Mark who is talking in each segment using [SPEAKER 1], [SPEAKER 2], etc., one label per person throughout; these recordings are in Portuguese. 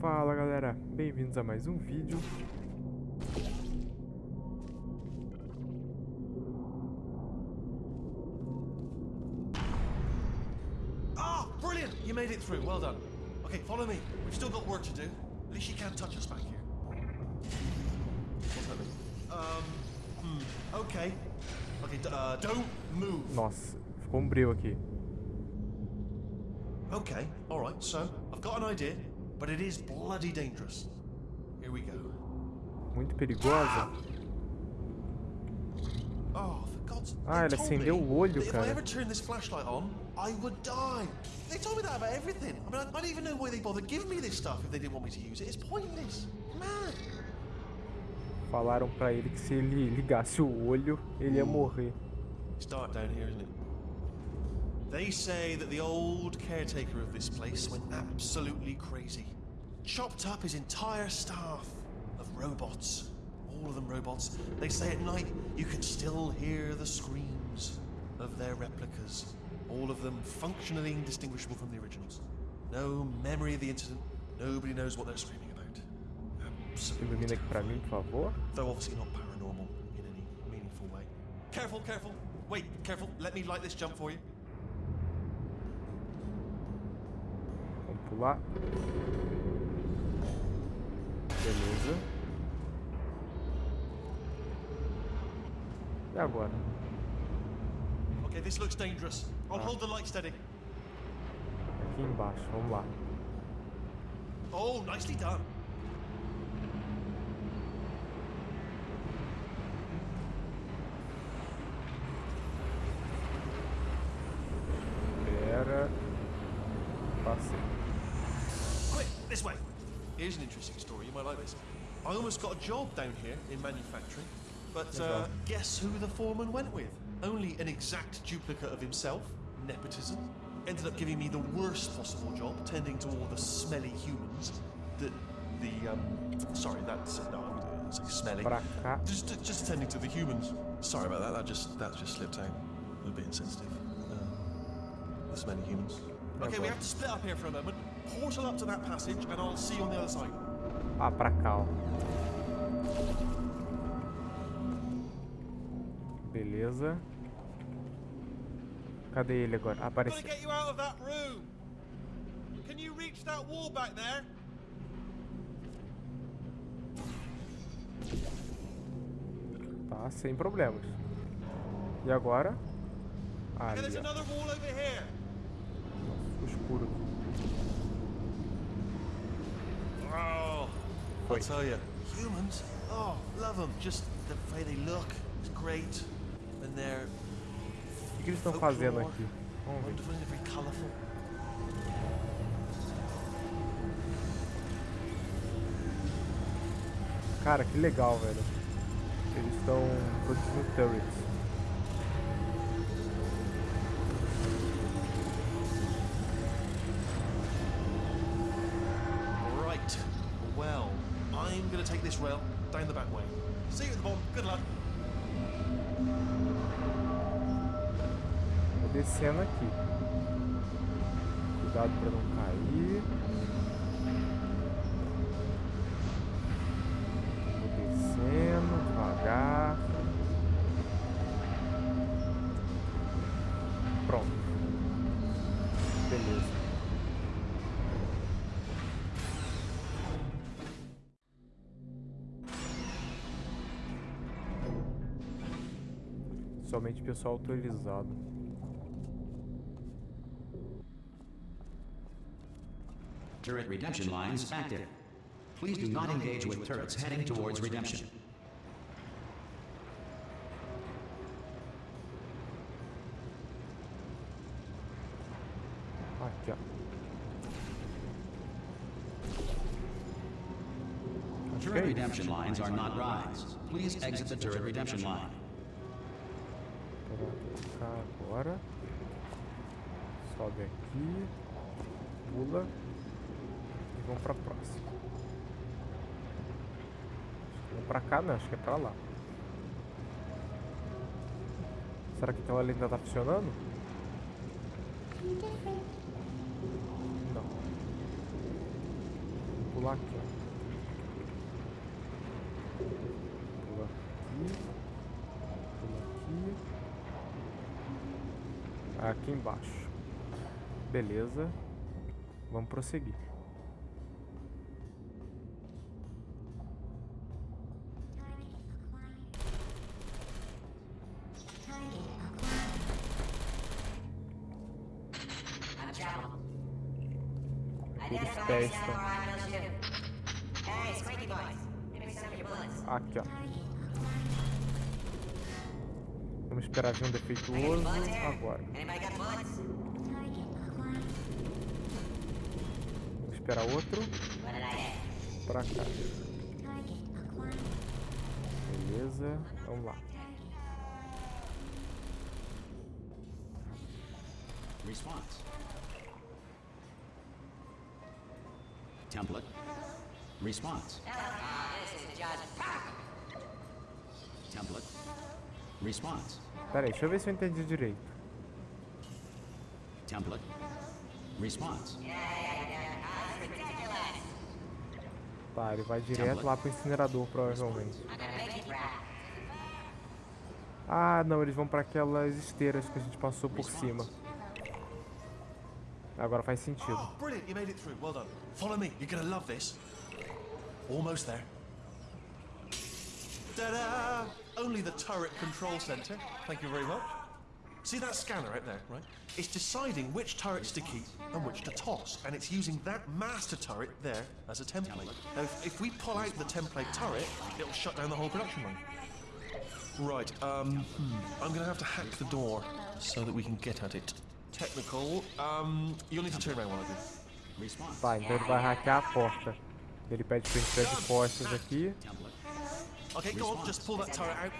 [SPEAKER 1] Fala galera, bem-vindos a mais um vídeo.
[SPEAKER 2] Ah, brilliant! You made it through. Well done. Okay, follow me. We've still got work to do. At least you can't touch us back here. What's? Um, hmm. Okay. Okay, uh, don't move.
[SPEAKER 1] Nossa, ficou um breu aqui.
[SPEAKER 2] Okay, alright, so I've got an idea, but it is bloody dangerous. Here we go.
[SPEAKER 1] Muito perigosa.
[SPEAKER 2] Oh, for God's
[SPEAKER 1] Ah,
[SPEAKER 2] they
[SPEAKER 1] ele
[SPEAKER 2] told me
[SPEAKER 1] acendeu o olho,
[SPEAKER 2] that If
[SPEAKER 1] cara.
[SPEAKER 2] I ever turn this flashlight on, I would die. They told me that about everything. I mean, I, don't even know why they bothered giving me this stuff if they didn't want me to use it. It's pointless. Mad.
[SPEAKER 1] Falaram pra ele que se ele ligasse o olho, ele ia morrer.
[SPEAKER 2] It's dark down here, isn't it? They say that the old caretaker of this place went absolutely crazy. Chopped up his entire staff of robots. All of them robots. They say at night you can still hear the screams of their replicas. All of them functionally indistinguishable from the originals. No memory of the incident. Nobody knows what they're screaming about. Absolutely.
[SPEAKER 1] Ilumina aqui pra mim, por favor.
[SPEAKER 2] Though obviously not paranormal in any meaningful way. Careful, careful. Wait, careful. Let me light this jump for you.
[SPEAKER 1] Pular. Beleza. E agora?
[SPEAKER 2] Okay, this looks dangerous. I'll ah. hold the light steady.
[SPEAKER 1] Aqui embaixo, vamos lá.
[SPEAKER 2] Oh, nicely done.
[SPEAKER 1] Pera. Passei.
[SPEAKER 2] Quick, this way. Here's an interesting story. You might like this. I almost got a job down here in manufacturing, but uh, guess who the foreman went with? Only an exact duplicate of himself. Nepotism. Ended up giving me the worst possible job, tending to all the smelly humans. The, the um, sorry, that's no, would say smelly. Just, just attending to the humans. Sorry about that. That just that just slipped out. A little bit insensitive. Uh, the smelly humans. Okay, we have to split up here for a moment. Portal up to that passage, and I'll see you on the other side.
[SPEAKER 1] Ah, pra cá, ó. Beleza. Cadê ele agora? Ah, apareceu.
[SPEAKER 3] get you out of that room. Can you reach that wall back there?
[SPEAKER 1] Tá, sem problemas. E agora? Ali, ó. escuro aqui.
[SPEAKER 2] I'll tell you, humans. Oh, love them. Just the way they look is great, and they're
[SPEAKER 1] O que eles estão fazendo aqui? Vamos ver.
[SPEAKER 2] wonderful and colourful.
[SPEAKER 1] Cara, que legal, velho. Eles estão produzindo turrets.
[SPEAKER 2] This rail down the back way. See you at the bottom. Good luck.
[SPEAKER 1] Vou descendo aqui. Cuidado pra não cair. Vou descendo devagar. Pronto. Beleza. Somente pessoal autorizado.
[SPEAKER 4] Turret redemption lines active. Please do not engage with turrets heading towards redemption.
[SPEAKER 1] Aqui, ó.
[SPEAKER 4] Turret redemption lines are not rides. Please exit the turret redemption line.
[SPEAKER 1] Pra cá agora. Sobe aqui. Pula. E vamos pra próxima. Vamos pra cá não, acho que é pra lá. Será que então ela ainda tá funcionando? Não. pular aqui, ó. Pula aqui. Pula aqui. Aqui embaixo. Beleza. Vamos prosseguir.
[SPEAKER 5] I'm traveling.
[SPEAKER 1] Aqueles
[SPEAKER 5] Identify
[SPEAKER 1] pés
[SPEAKER 5] yourself
[SPEAKER 1] estão.
[SPEAKER 5] or I
[SPEAKER 1] Vamos esperar vir um defeituoso agora. Vamos esperar outro pra cá. Beleza, vamos lá.
[SPEAKER 4] Response. Template. Response.
[SPEAKER 5] Ah, this is just
[SPEAKER 4] Template. Response.
[SPEAKER 1] Pera aí, deixa eu ver se eu entendi direito.
[SPEAKER 4] Template. Response.
[SPEAKER 1] Tá, ele vai direto lá pro incinerador, provavelmente. Ah, não, eles vão pra aquelas esteiras que a gente passou por cima. Agora faz sentido.
[SPEAKER 2] Oh, brilliant, you made it through. Well done. Follow me, you're gonna love this. Almost there. Ta-da! Only the turret control center. Thank you very much. See that scanner out there, right? It's deciding which turrets to keep and which to toss, and it's using that master turret there as a template. Now, if, if we pull out the template turret, it'll shut down the whole production line. Right, um, hmm, I'm gonna have to hack the door so that we can get at it. Technical, um, you'll need to turn around while I do.
[SPEAKER 4] Response.
[SPEAKER 1] Tá, então ele vai hackear a porta. Ele pede pra gente ficar de costas aqui.
[SPEAKER 2] Okay, go on, just pull that turret out.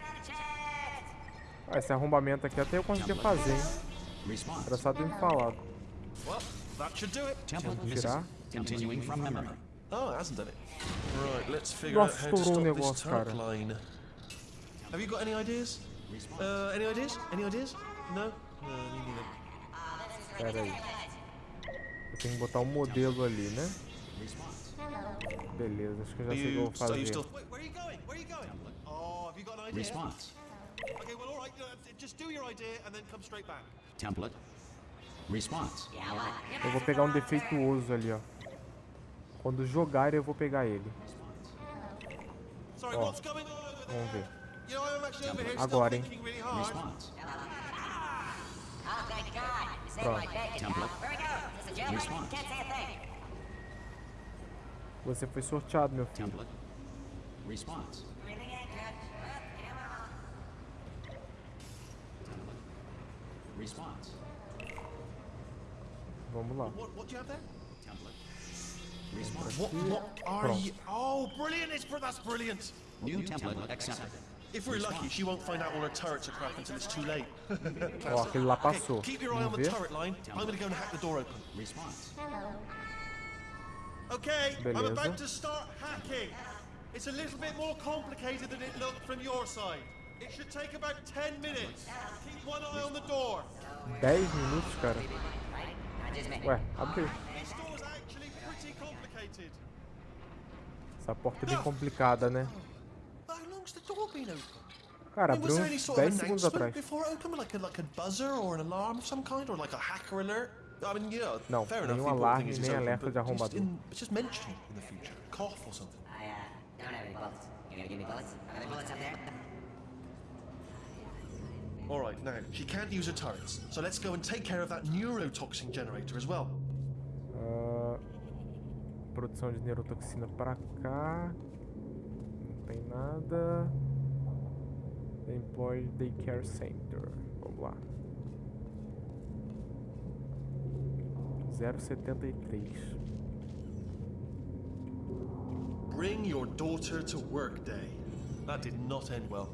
[SPEAKER 1] Ah, esse arrombamento aqui até eu conseguia fazer, hein? Era só ter me falado.
[SPEAKER 2] Well, that should do it.
[SPEAKER 4] Template
[SPEAKER 1] Vamos
[SPEAKER 4] misses.
[SPEAKER 1] tirar.
[SPEAKER 4] Continuing from memory.
[SPEAKER 2] Oh, it hasn't done it. Right, let's figure
[SPEAKER 1] Nossa,
[SPEAKER 2] out how to
[SPEAKER 1] estourou
[SPEAKER 2] this
[SPEAKER 1] negócio,
[SPEAKER 2] turret
[SPEAKER 1] cara.
[SPEAKER 2] line. Have you got any ideas? Uh, any ideas? Any ideas? No? No, me neither.
[SPEAKER 1] Pera aí. Eu tenho que botar um modelo ali, né?
[SPEAKER 4] Response.
[SPEAKER 1] Beleza, acho que eu já sei o que eu vou fazer.
[SPEAKER 2] still... Wait, where are you going? Where are you going? Oh, have you got an idea?
[SPEAKER 4] Response.
[SPEAKER 2] Okay, well, all right, just do your idea and then come straight back.
[SPEAKER 4] Template. Response.
[SPEAKER 5] Yeah, what?
[SPEAKER 1] Eu vou pegar um defeituoso ali, ó. Quando jogar, eu vou pegar ele.
[SPEAKER 2] Sorry, what's going on over there?
[SPEAKER 1] Vamos ver.
[SPEAKER 2] You know, I'm actually over here still
[SPEAKER 1] Agora, hein?
[SPEAKER 2] thinking really hard.
[SPEAKER 4] Response.
[SPEAKER 5] Oh,
[SPEAKER 1] Pronto.
[SPEAKER 5] my bacon,
[SPEAKER 4] Template.
[SPEAKER 5] pal. Where we go? Is this a jailbreak?
[SPEAKER 4] Response.
[SPEAKER 5] Can't say a thing.
[SPEAKER 1] Você foi sorteado, meu filho.
[SPEAKER 4] Response. Response.
[SPEAKER 1] Vamos lá.
[SPEAKER 2] What, what are
[SPEAKER 1] Pronto.
[SPEAKER 2] you... Oh, brilliant! It's, br- that's brilliant!
[SPEAKER 4] New template accepted.
[SPEAKER 2] If we're lucky, she won't find out all her turrets are crap until it's too late.
[SPEAKER 1] Ó, aquele lá passou.
[SPEAKER 2] Okay, keep your eye on
[SPEAKER 1] Vamos
[SPEAKER 2] the
[SPEAKER 1] ver.
[SPEAKER 2] turret line. I'm gonna go and hack the door open.
[SPEAKER 4] Response.
[SPEAKER 2] Okay, I'm about to start hacking. It's a little bit more complicated than it looked from your side. It should take about 10 minutes. Keep one eye on the door.
[SPEAKER 1] 10 minutos, cara.
[SPEAKER 5] Right? Not just me.
[SPEAKER 1] Ué, abriu.
[SPEAKER 2] This door's actually pretty complicated.
[SPEAKER 1] Essa porta é bem complicada, né?
[SPEAKER 2] How long's the door been open?
[SPEAKER 1] Cara,
[SPEAKER 2] I mean,
[SPEAKER 1] abriu uns 10 segundos atrás.
[SPEAKER 2] before it opened, like a, like a buzzer or an alarm of some kind, or like a hacker alert? I mean, yeah,
[SPEAKER 1] Não,
[SPEAKER 2] fair enough.
[SPEAKER 1] nenhum
[SPEAKER 2] the important
[SPEAKER 1] alarme,
[SPEAKER 2] thing is it's
[SPEAKER 1] nem
[SPEAKER 2] open,
[SPEAKER 1] alerta
[SPEAKER 2] but
[SPEAKER 1] de
[SPEAKER 2] just,
[SPEAKER 1] arrombador.
[SPEAKER 2] in, just mention it in the future. Cough or something.
[SPEAKER 5] I, uh, don't have any bullets. You gonna give me bullets? Are there bullets up there?
[SPEAKER 2] All right, now she can't use her turrets, so let's go and take care of that neurotoxin generator as well.
[SPEAKER 1] Ah, produção de neurotoxina pra cá. Não tem nada. Employee Daycare Center. Vamos lá. 073.
[SPEAKER 2] Bring your daughter to work day. That did not end well.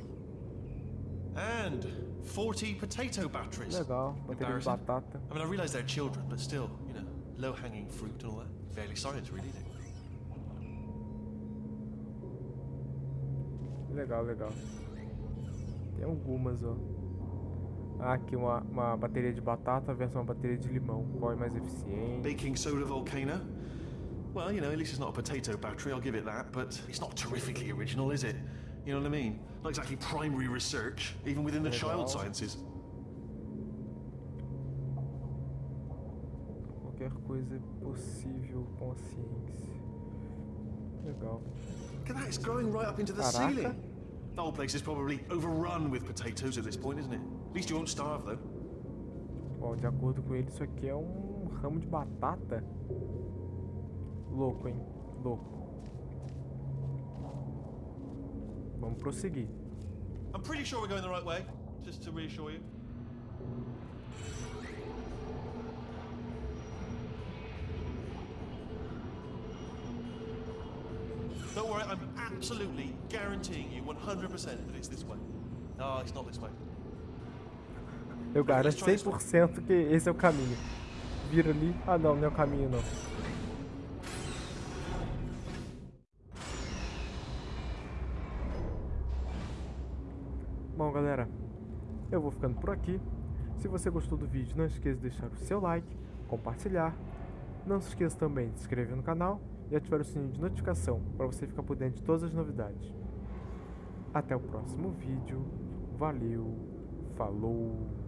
[SPEAKER 2] And 40 potato batteries.
[SPEAKER 1] Legal,
[SPEAKER 2] Embarrassing.
[SPEAKER 1] batata.
[SPEAKER 2] I mean, I realize they're children, but still, you know, low-hanging fruit and all that. Fairly science, really, isn't it?
[SPEAKER 1] Legal, legal. Tem algumas, ó. Ah, aqui uma, uma bateria de batata versus uma bateria de limão. Qual é mais eficiente?
[SPEAKER 2] Baking soda volcano. Well, you know, at least it's not a potato battery, I'll give it that, but it's not terrifically original, is it? You know what I mean? Not exactly primary research, even within the child
[SPEAKER 1] Legal.
[SPEAKER 2] sciences.
[SPEAKER 1] Qualquer coisa é possível com a ciência. Legal.
[SPEAKER 2] Look at that, it's growing right up into the
[SPEAKER 1] Caraca.
[SPEAKER 2] ceiling. The whole place is probably overrun with potatoes at this point, isn't it? At least you won't starve, though.
[SPEAKER 1] Bom, de acordo com ele, isso aqui é um ramo de batata. Louco, hein? Louco. Vamos prosseguir.
[SPEAKER 2] I'm pretty sure we're going the right way, just to reassure you. Don't worry, I'm absolutely guaranteeing you 100% that it's this way. No, it's not this way.
[SPEAKER 1] Eu garanto 100% que esse é o caminho. Vira ali. Ah, não, não é o caminho, não. Bom, galera, eu vou ficando por aqui. Se você gostou do vídeo, não esqueça de deixar o seu like, compartilhar. Não se esqueça também de se inscrever no canal e ativar o sininho de notificação para você ficar por dentro de todas as novidades. Até o próximo vídeo. Valeu, falou!